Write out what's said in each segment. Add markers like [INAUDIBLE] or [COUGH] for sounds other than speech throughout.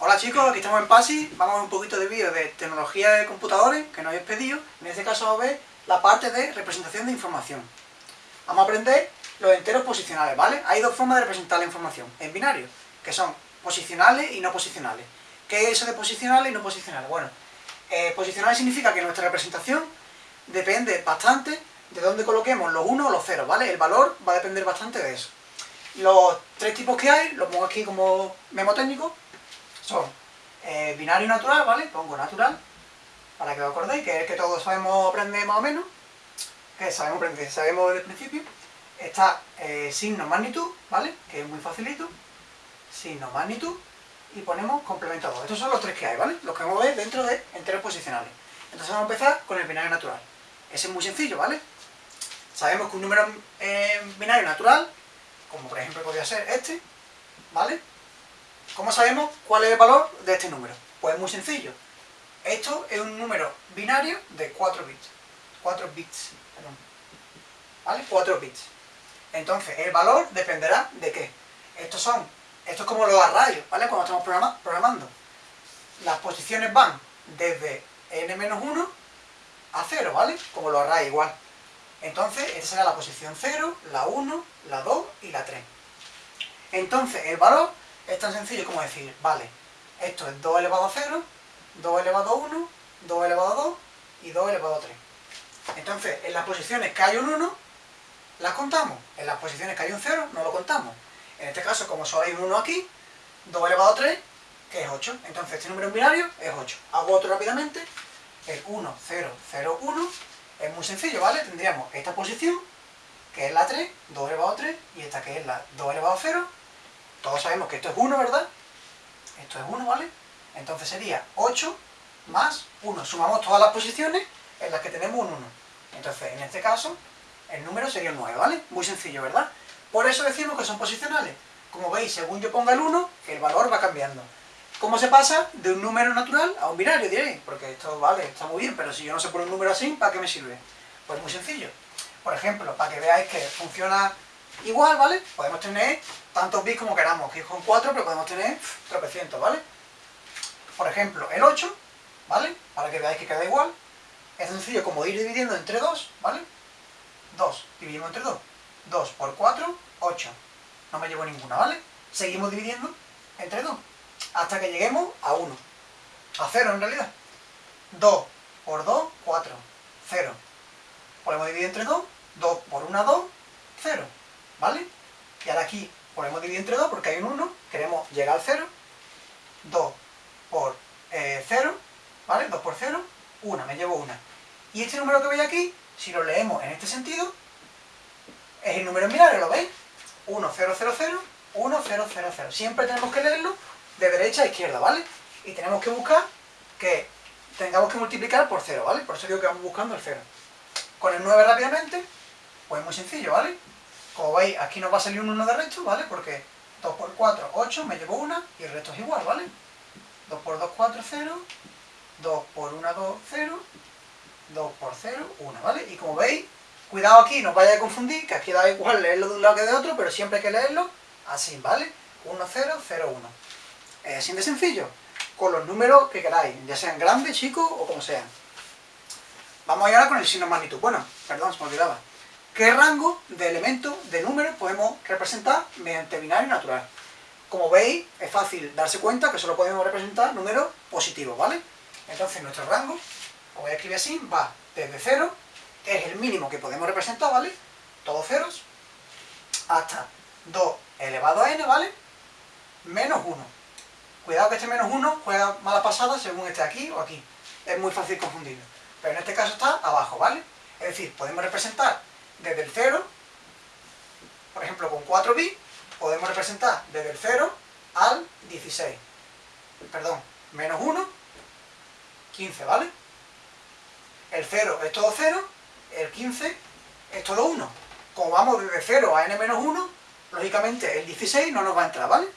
Hola chicos, aquí estamos en PASI, vamos a ver un poquito de vídeo de tecnología de computadores que nos habéis pedido. En este caso vamos a ver la parte de representación de información. Vamos a aprender los enteros posicionales, ¿vale? Hay dos formas de representar la información en binario, que son posicionales y no posicionales. ¿Qué es eso de posicionales y no posicionales? Bueno, eh, posicionales significa que nuestra representación depende bastante de dónde coloquemos los unos o los ceros, ¿vale? El valor va a depender bastante de eso. Los tres tipos que hay, los pongo aquí como memo técnico, son eh, binario natural, ¿vale? Pongo natural, para que os acordéis, que es que todos sabemos aprender más o menos, que sabemos aprender, sabemos desde el principio. Está eh, signo magnitud, ¿vale? Que es muy facilito. Signo magnitud, y ponemos complemento 2. Estos son los tres que hay, ¿vale? Los que vamos a ver dentro de enteros posicionales. Entonces vamos a empezar con el binario natural. Ese es muy sencillo, ¿vale? Sabemos que un número eh, binario natural, como por ejemplo podría ser este, ¿vale? ¿Cómo sabemos cuál es el valor de este número? Pues es muy sencillo. Esto es un número binario de 4 bits. 4 bits, perdón. ¿Vale? 4 bits. Entonces, el valor dependerá de qué. Estos son, esto es como los arrayos, ¿vale? Cuando estamos programando. Las posiciones van desde n-1 a 0, ¿vale? Como los arrayos igual. Entonces, esta será la posición 0, la 1, la 2 y la 3. Entonces, el valor es tan sencillo como decir, vale, esto es 2 elevado a 0, 2 elevado a 1, 2 elevado a 2 y 2 elevado a 3. Entonces, en las posiciones que hay un 1, las contamos. En las posiciones que hay un 0, no lo contamos. En este caso, como solo hay un 1 aquí, 2 elevado a 3, que es 8. Entonces, este número en binario es 8. Hago otro rápidamente. El 1, 0, 0, 1. Es muy sencillo, ¿vale? Tendríamos esta posición, que es la 3, 2 elevado a 3, y esta que es la 2 elevado a 0, todos sabemos que esto es 1, ¿verdad? Esto es 1, ¿vale? Entonces sería 8 más 1. Sumamos todas las posiciones en las que tenemos un 1. Entonces, en este caso, el número sería el 9, ¿vale? Muy sencillo, ¿verdad? Por eso decimos que son posicionales. Como veis, según yo ponga el 1, el valor va cambiando. ¿Cómo se pasa de un número natural a un binario, diréis? Porque esto, vale, está muy bien, pero si yo no sé poner un número así, ¿para qué me sirve? Pues muy sencillo. Por ejemplo, para que veáis que funciona igual, ¿vale? Podemos tener tantos bits como queramos, que con 4, pero podemos tener tropecientos, ¿vale? Por ejemplo, el 8, ¿vale? Para que veáis que queda igual. Es sencillo como ir dividiendo entre 2, ¿vale? 2, dividimos entre 2. 2 por 4, 8. No me llevo ninguna, ¿vale? Seguimos dividiendo entre 2. Hasta que lleguemos a 1. A 0 en realidad. 2 por 2, 4. 0. Podemos dividir entre 2. 2 por 1, 2. 0. ¿Vale? Y ahora aquí podemos dividir entre 2 porque hay un 1, queremos llegar al 0, 2 por 0, eh, ¿vale? 2 por 0, 1, me llevo 1. Y este número que veis aquí, si lo leemos en este sentido, es el número en binario, ¿lo veis? 1, 0, 0, 0, 1, 0, 0, 0. Siempre tenemos que leerlo de derecha a izquierda, ¿vale? Y tenemos que buscar que tengamos que multiplicar por 0, ¿vale? Por eso digo que vamos buscando el 0. Con el 9 rápidamente, pues muy sencillo, ¿vale? Como veis, aquí nos va a salir un 1 de resto, ¿vale? Porque 2 por 4, 8, me llevo 1 y el resto es igual, ¿vale? 2 por 2, 4, 0. 2 por 1, 2, 0. 2 por 0, 1, ¿vale? Y como veis, cuidado aquí, no os vaya a confundir, que aquí da igual leerlo de un lado que de otro, pero siempre hay que leerlo así, ¿vale? 1, 0, 0, 1. Es así de sencillo, con los números que queráis, ya sean grandes, chicos o como sean. Vamos ahora con el signo magnitud. Bueno, perdón, se me olvidaba. ¿Qué rango de elementos, de números, podemos representar mediante binario natural? Como veis, es fácil darse cuenta que solo podemos representar números positivos, ¿vale? Entonces nuestro rango, como voy a escribir así, va desde 0, que es el mínimo que podemos representar, ¿vale? Todos ceros, hasta 2 elevado a n, ¿vale? Menos 1. Cuidado que este menos 1 juega mala pasada según esté aquí o aquí. Es muy fácil confundirlo. Pero en este caso está abajo, ¿vale? Es decir, podemos representar desde el 0, por ejemplo con 4 bits, podemos representar desde el 0 al 16. Perdón, menos 1, 15, ¿vale? El 0 es todo 0, el 15 es todo 1. Como vamos desde 0 a n menos 1, lógicamente el 16 no nos va a entrar, ¿vale?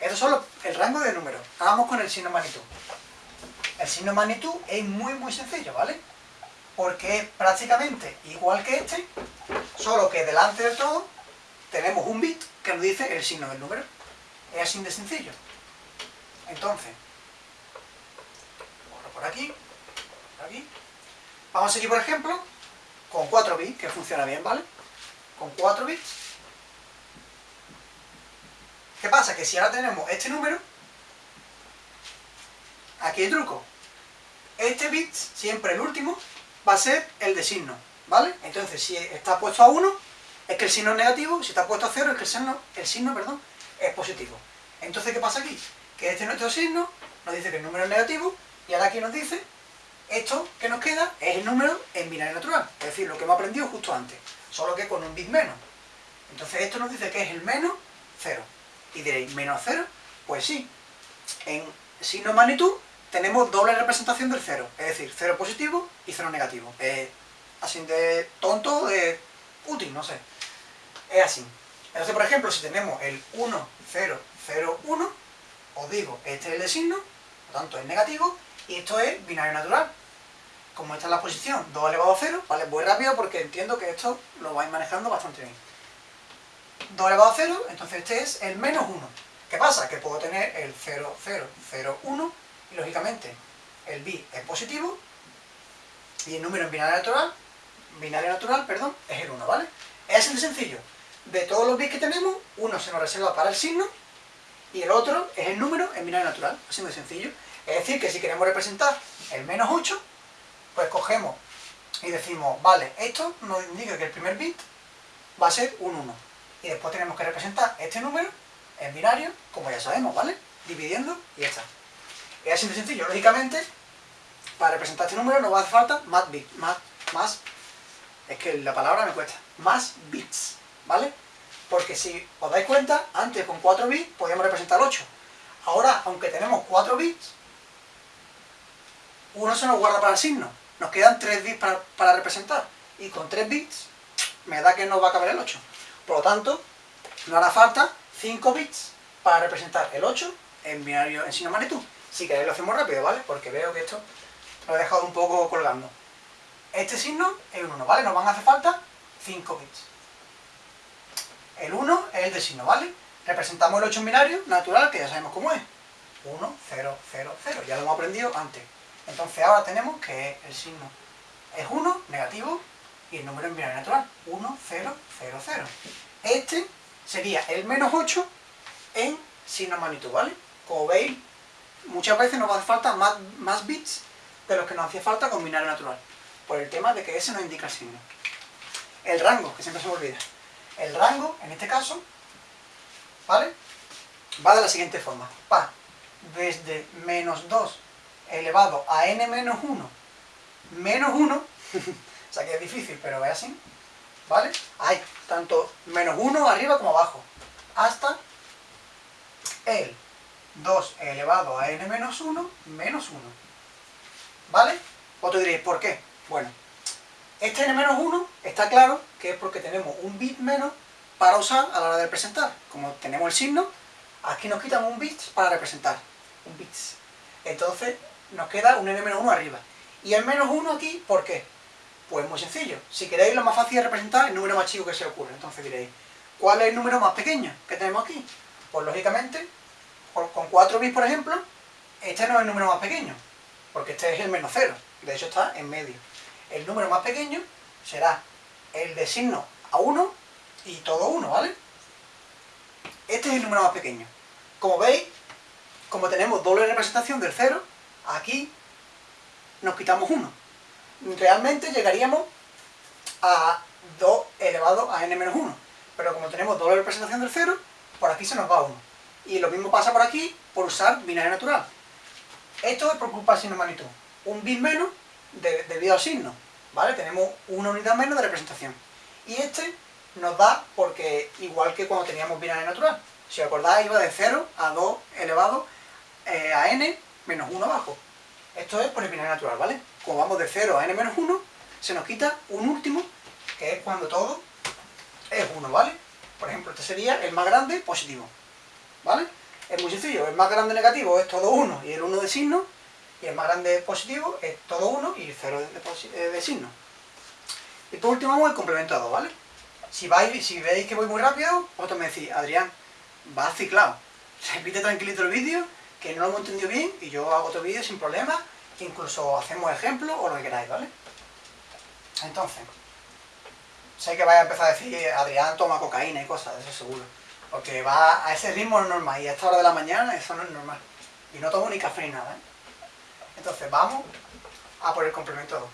Eso es solo el rango de números. Vamos con el signo magnitud. El signo magnitud es muy muy sencillo, ¿vale? Porque es prácticamente igual que este, solo que delante de todo tenemos un bit que nos dice el signo del número. Es así de sencillo. Entonces, por aquí, por aquí. Vamos a seguir, por ejemplo, con 4 bits, que funciona bien, ¿vale? Con 4 bits. ¿Qué pasa? Que si ahora tenemos este número, aquí hay truco. Este bit, siempre el último, va a ser el de signo, ¿vale? Entonces, si está puesto a 1, es que el signo es negativo, si está puesto a 0, es que el signo, el signo perdón, es positivo. Entonces, ¿qué pasa aquí? Que este nuestro signo nos dice que el número es negativo, y ahora aquí nos dice, esto que nos queda es el número en binario natural, es decir, lo que hemos aprendido justo antes, solo que con un bit menos. Entonces esto nos dice que es el menos 0. Y diréis, ¿menos 0? Pues sí, en signo magnitud tenemos doble representación del 0, es decir, 0 positivo y 0 negativo. Es así de tonto, de útil, no sé. Es así. Entonces, por ejemplo, si tenemos el 1, 0, 0, 1, os digo, este es el de signo, por tanto es negativo, y esto es binario natural. Como esta es la posición 2 elevado a 0, ¿vale? Voy rápido porque entiendo que esto lo vais manejando bastante bien. 2 elevado a 0, entonces este es el menos 1. ¿Qué pasa? Que puedo tener el 0, 0, 0, 1, y lógicamente el bit es positivo, y el número en binario natural, binario natural, perdón, es el 1, ¿vale? Es de sencillo. De todos los bits que tenemos, uno se nos reserva para el signo, y el otro es el número en binario natural, así de sencillo. Es decir, que si queremos representar el menos 8, pues cogemos y decimos, vale, esto nos indica que el primer bit va a ser un 1. Y después tenemos que representar este número en binario, como ya sabemos, ¿vale? Dividiendo y ya está. Es así de sencillo. Lógicamente, para representar este número nos va a hacer falta más bits, más, es que la palabra me cuesta, más bits, ¿vale? Porque si os dais cuenta, antes con 4 bits podíamos representar 8. Ahora, aunque tenemos 4 bits, uno se nos guarda para el signo. Nos quedan 3 bits para, representar. Y con 3 bits me da que no va a caber el 8. Por lo tanto, nos hará falta 5 bits para representar el 8 en binario en signo magnitud. Si queréis lo hacemos rápido, ¿vale? Porque veo que esto lo he dejado un poco colgando. Este signo es un 1, ¿vale? Nos van a hacer falta 5 bits. El 1 es el de signo, ¿vale? Representamos el 8 en binario natural, que ya sabemos cómo es. 1, 0, 0, 0. Ya lo hemos aprendido antes. Entonces ahora tenemos que el signo es 1, negativo, y el número en binario natural, 1, 0, 0, 0. Este sería el menos 8 en signo magnitud, ¿vale? Como veis, muchas veces nos hace falta más, bits de los que nos hacía falta con binario natural, por el tema de que ese nos indica el signo. El rango, que siempre se me olvida. El rango, en este caso, ¿vale? Va de la siguiente forma. Va desde menos 2 elevado a n menos 1 menos 1, [LAUGHS] o sea que es difícil, pero es así, ¿vale? Hay tanto menos 1 arriba como abajo, hasta el 2 elevado a n menos 1 menos 1, ¿vale? Otro diréis, ¿por qué? Bueno, este n menos 1 está claro que es porque tenemos un bit menos para usar a la hora de representar. Como tenemos el signo, aquí nos quitan un bit para representar, un bits. Entonces, nos queda un n-1 arriba. Y el menos 1 aquí, ¿por qué? Pues muy sencillo. Si queréis, lo más fácil es representar el número más chico que se ocurre. Entonces diréis, ¿cuál es el número más pequeño que tenemos aquí? Pues lógicamente, con 4 bits, por ejemplo, este no es el número más pequeño, porque este es el menos 0. De hecho, está en medio. El número más pequeño será el de signo a 1 y todo 1, ¿vale? Este es el número más pequeño. Como veis, como tenemos doble representación del 0, aquí nos quitamos 1. Realmente llegaríamos a 2 elevado a n-1. Pero como tenemos doble representación del 0, por aquí se nos va 1. Y lo mismo pasa por aquí por usar binario natural. Esto es por culpa del signo magnitud. Un bit menos debido al signo. ¿Vale? Tenemos una unidad menos de representación. Y este nos da porque, igual que cuando teníamos binario natural. Si os acordáis, iba de 0 a 2 elevado eh, a n menos 1 abajo. Esto es por el binario natural, ¿vale? Como vamos de 0 a n menos 1, se nos quita un último, que es cuando todo es 1, ¿vale? Por ejemplo, este sería el más grande positivo, ¿vale? Es muy sencillo, el más grande negativo es todo 1 y el 1 de signo, y el más grande positivo es todo 1 y el 0 de, de, signo. Y por último vamos el complemento a 2, ¿vale? Si, vais, si veis que voy muy rápido, vosotros me decís, Adrián, vas ciclado. [LAUGHS] Repite tranquilito el vídeo que no lo hemos entendido bien y yo hago otro vídeo sin problema, incluso hacemos ejemplos o lo que queráis, ¿vale? Entonces, sé que vais a empezar a decir, Adrián toma cocaína y cosas, eso seguro. Porque va a ese ritmo normal y a esta hora de la mañana eso no es normal. Y no tomo ni café ni nada, ¿eh? Entonces vamos a por el complemento 2.